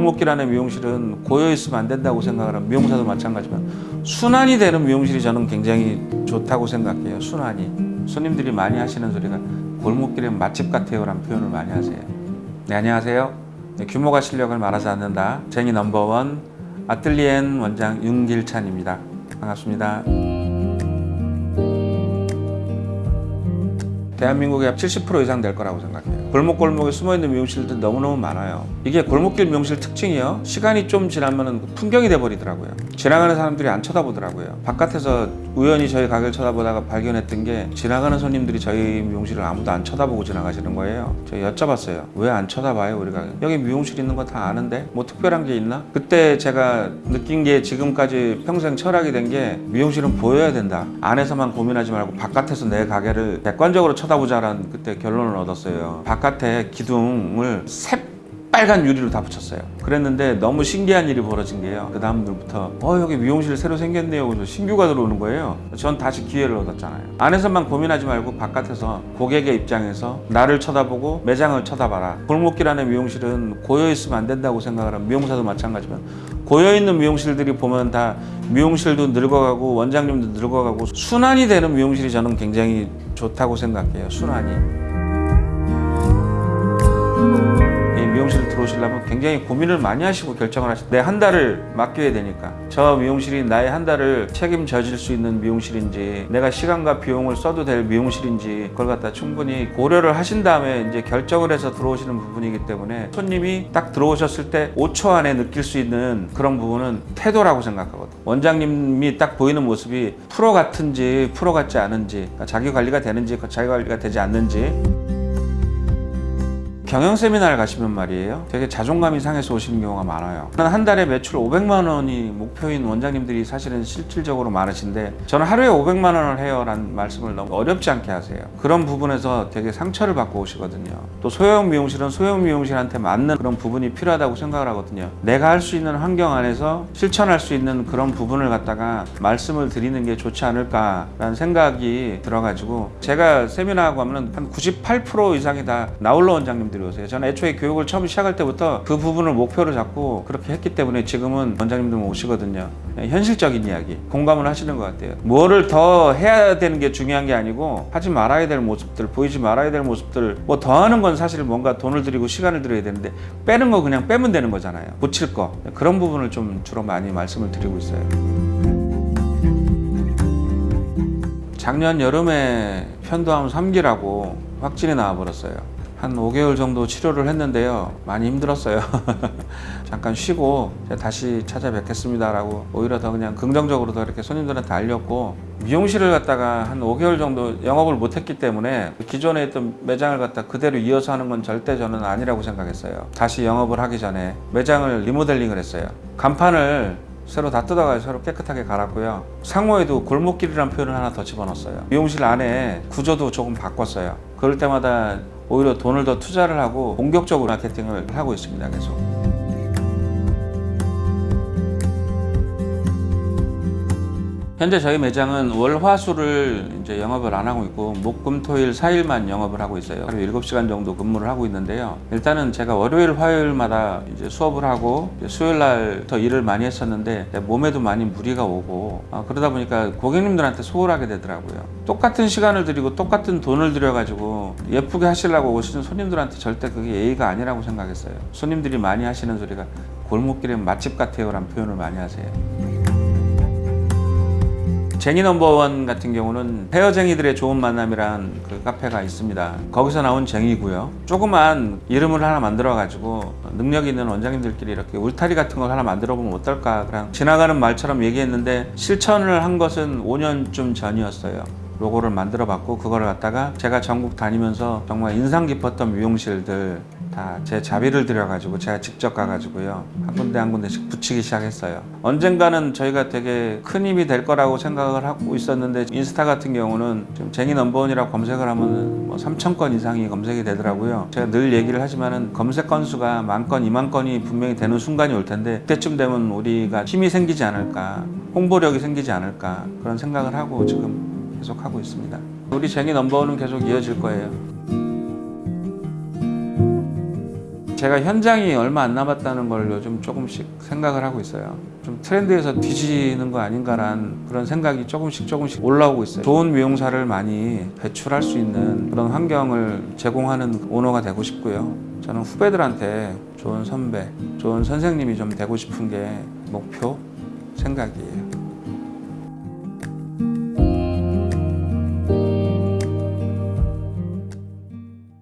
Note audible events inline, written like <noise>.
골목길 안에 미용실은 고여있으면 안 된다고 생각을 하는 미용사도 마찬가지지만 순환이 되는 미용실이 저는 굉장히 좋다고 생각해요. 순환이. 손님들이 많이 하시는 소리가 골목길엔 맛집 같아요 라는 표현을 많이 하세요. 네, 안녕하세요. 네, 규모가 실력을 말하지 않는다. 쟁이 넘버원 아틀리엔 원장 윤길찬입니다. 반갑습니다. 대한민국의 약 70% 이상 될 거라고 생각해요. 골목골목에 숨어있는 미용실들 너무너무 많아요. 이게 골목길 미용실 특징이요. 시간이 좀 지나면 풍경이 돼버리더라고요. 지나가는 사람들이 안 쳐다보더라고요. 바깥에서 우연히 저희 가게를 쳐다보다가 발견했던 게 지나가는 손님들이 저희 미용실을 아무도 안 쳐다보고 지나가시는 거예요. 제가 여쭤봤어요. 왜 안 쳐다봐요? 우리가 여기 미용실 있는 거 다 아는데 뭐 특별한 게 있나? 그때 제가 느낀 게 지금까지 평생 철학이 된 게 미용실은 보여야 된다. 안에서만 고민하지 말고 바깥에서 내 가게를 객관적으로 쳐다 보자라는 그때 결론을 얻었어요. 바깥에 기둥을 새빨간 유리로 다 붙였어요. 그랬는데 너무 신기한 일이 벌어진 게요. 그 다음부터 어 여기 미용실 새로 생겼네요. 그래서 신규가 들어오는 거예요. 전 다시 기회를 얻었잖아요. 안에서만 고민하지 말고 바깥에서 고객의 입장에서 나를 쳐다보고 매장을 쳐다봐라. 골목길 안에 미용실은 고여 있으면 안 된다고 생각을 하는 미용사도 마찬가지지만 고여 있는 미용실들이 보면 다 미용실도 늙어가고 원장님도 늙어가고 순환이 되는 미용실이 저는 굉장히 좋다고 생각해요. 순환이. 이 들어오시려면 굉장히 고민을 많이 하시고 결정을 하시. 내 한 달을 맡겨야 되니까 저 미용실이 나의 한 달을 책임져질 수 있는 미용실인지 내가 시간과 비용을 써도 될 미용실인지 그걸 갖다 충분히 고려를 하신 다음에 이제 결정을 해서 들어오시는 부분이기 때문에 손님이 딱 들어오셨을 때 5초 안에 느낄 수 있는 그런 부분은 태도라고 생각하거든. 원장님이 딱 보이는 모습이 프로 같은지 프로 같지 않은지 그러니까 자기 관리가 되는지 자기 관리가 되지 않는지 경영 세미나를 가시면 말이에요. 되게 자존감이 상해서 오시는 경우가 많아요. 한 달에 매출 500만 원이 목표인 원장님들이 사실은 실질적으로 많으신데 저는 하루에 500만 원을 해요 라는 말씀을 너무 어렵지 않게 하세요. 그런 부분에서 되게 상처를 받고 오시거든요. 또 소형 미용실은 소형 미용실한테 맞는 그런 부분이 필요하다고 생각을 하거든요. 내가 할 수 있는 환경 안에서 실천할 수 있는 그런 부분을 갖다가 말씀을 드리는 게 좋지 않을까라는 생각이 들어가지고 제가 세미나 하고 하면 한 98% 이상이 다 나홀로 원장님들 이 오세요. 저는 애초에 교육을 처음 시작할 때부터 그 부분을 목표로 잡고 그렇게 했기 때문에 지금은 원장님들 오시거든요. 현실적인 이야기, 공감을 하시는 것 같아요. 뭐를 더 해야 되는 게 중요한 게 아니고 하지 말아야 될 모습들, 보이지 말아야 될 모습들 뭐 더 하는 건 사실 뭔가 돈을 들이고 시간을 들여야 되는데 빼는 거 그냥 빼면 되는 거잖아요. 고칠 거. 그런 부분을 좀 주로 많이 말씀을 드리고 있어요. 작년 여름에 편도암 3기라고 확진이 나와버렸어요. 한 5개월 정도 치료를 했는데요. 많이 힘들었어요. <laughs> 잠깐 쉬고 다시 찾아뵙겠습니다 라고 오히려 더 그냥 긍정적으로 더 이렇게 손님들한테 알렸고 미용실을 갖다가 한 5개월 정도 영업을 못했기 때문에 기존에 있던 매장을 갖다 그대로 이어서 하는 건 절대 저는 아니라고 생각했어요. 다시 영업을 하기 전에 매장을 리모델링을 했어요. 간판을 새로 다 뜯어가지고 새로 깨끗하게 갈았고요. 상호에도 골목길이라는 표현을 하나 더 집어넣었어요. 미용실 안에 구조도 조금 바꿨어요. 그럴 때마다 오히려 돈을 더 투자를 하고 본격적으로 마케팅을 하고 있습니다. 계속. 현재 저희 매장은 월, 화, 수를 이제 영업을 안 하고 있고 목, 금, 토일 4일만 영업을 하고 있어요. 하루 7시간 정도 근무를 하고 있는데요. 일단은 제가 월요일, 화요일마다 이제 수업을 하고 수요일 날 더 일을 많이 했었는데 몸에도 많이 무리가 오고 아, 그러다 보니까 고객님들한테 소홀하게 되더라고요. 똑같은 시간을 들이고 똑같은 돈을 들여 가지고 예쁘게 하시려고 오시는 손님들한테 절대 그게 예의가 아니라고 생각했어요. 손님들이 많이 하시는 소리가 골목길엔 맛집 같아요 라는 표현을 많이 하세요. 제니 넘버원 같은 경우는 헤어쟁이들의 좋은 만남이란 그 카페가 있습니다. 거기서 나온 쟁이고요. 조그만 이름을 하나 만들어 가지고 능력 있는 원장님들끼리 이렇게 울타리 같은 걸 하나 만들어 보면 어떨까 그냥 지나가는 말처럼 얘기했는데 실천을 한 것은 5년쯤 전이었어요. 로고를 만들어 봤고 그걸 갖다가 제가 전국 다니면서 정말 인상 깊었던 미용실들 다 제 자비를 들여가지고 제가 직접 가가지고요. 한 군데 한 군데씩 붙이기 시작했어요. 언젠가는 저희가 되게 큰 힘이 될 거라고 생각을 하고 있었는데 인스타 같은 경우는 지금 제니 넘버원이라고 검색을 하면 뭐 3천 건 이상이 검색이 되더라고요. 제가 늘 얘기를 하지만 은 검색 건수가 만 건, 2만 건이 분명히 되는 순간이 올 텐데 그때쯤 되면 우리가 힘이 생기지 않을까 홍보력이 생기지 않을까 그런 생각을 하고 지금 계속 하고 있습니다. 우리 제니 넘버원은 계속 이어질 거예요 제가 현장이 얼마 안 남았다는 걸 요즘 조금씩 생각을 하고 있어요. 좀 트렌드에서 뒤지는 거 아닌가란 그런 생각이 조금씩 조금씩 올라오고 있어요. 좋은 미용사를 많이 배출할 수 있는 그런 환경을 제공하는 오너가 되고 싶고요. 저는 후배들한테 좋은 선배, 좋은 선생님이 좀 되고 싶은 게 목표, 생각이에요.